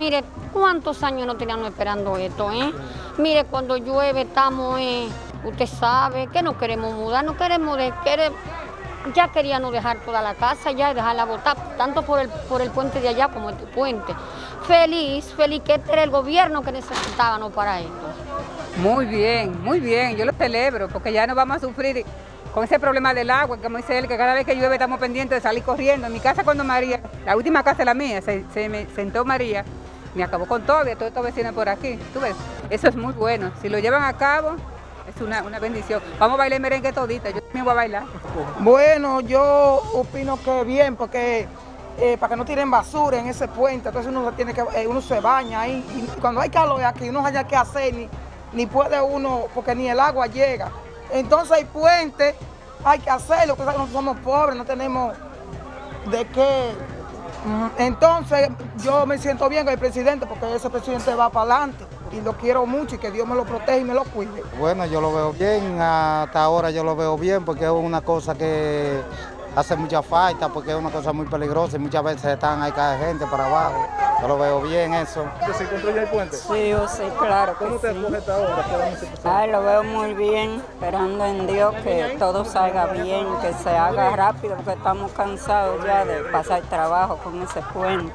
Mire, ¿cuántos años no teníamos esperando esto, eh? Mire, cuando llueve estamos, eh, usted sabe, que no queremos mudar, no queremos ya queríamos dejar toda la casa ya dejarla botar, tanto por el, por el puente de allá como este puente. Feliz, feliz que este era el gobierno que necesitábamos para esto. Muy bien, muy bien, yo lo celebro, porque ya no vamos a sufrir con ese problema del agua, como dice él, que cada vez que llueve estamos pendientes de salir corriendo. En mi casa cuando María, la última casa de la mía, se, se me sentó María, me acabó con todo, y todos estos vecinos por aquí, tú ves, eso es muy bueno, si lo llevan a cabo, es una, una bendición. Vamos a bailar merengue todita, yo también voy a bailar. Bueno, yo opino que bien, porque eh, para que no tiren basura en ese puente, entonces uno se tiene que, eh, uno se baña ahí, y cuando hay calor aquí, uno no haya qué hacer, ni, ni puede uno, porque ni el agua llega. Entonces hay puente, hay que hacerlo, porque nosotros somos pobres, no tenemos de qué. Entonces yo me siento bien con el presidente, porque ese presidente va para adelante y lo quiero mucho y que Dios me lo proteja y me lo cuide. Bueno, yo lo veo bien, hasta ahora yo lo veo bien porque es una cosa que hace mucha falta, porque es una cosa muy peligrosa y muchas veces están ahí cae gente para abajo. Yo lo veo bien eso. ¿Se encontró ya el puente? Sí, yo sí, claro que ¿Cómo te sí. esta hora? ¿Qué vamos a pasar? Ay, lo veo muy bien, esperando en Dios que todo salga bien, que se haga rápido, porque estamos cansados ya de pasar trabajo con ese puente.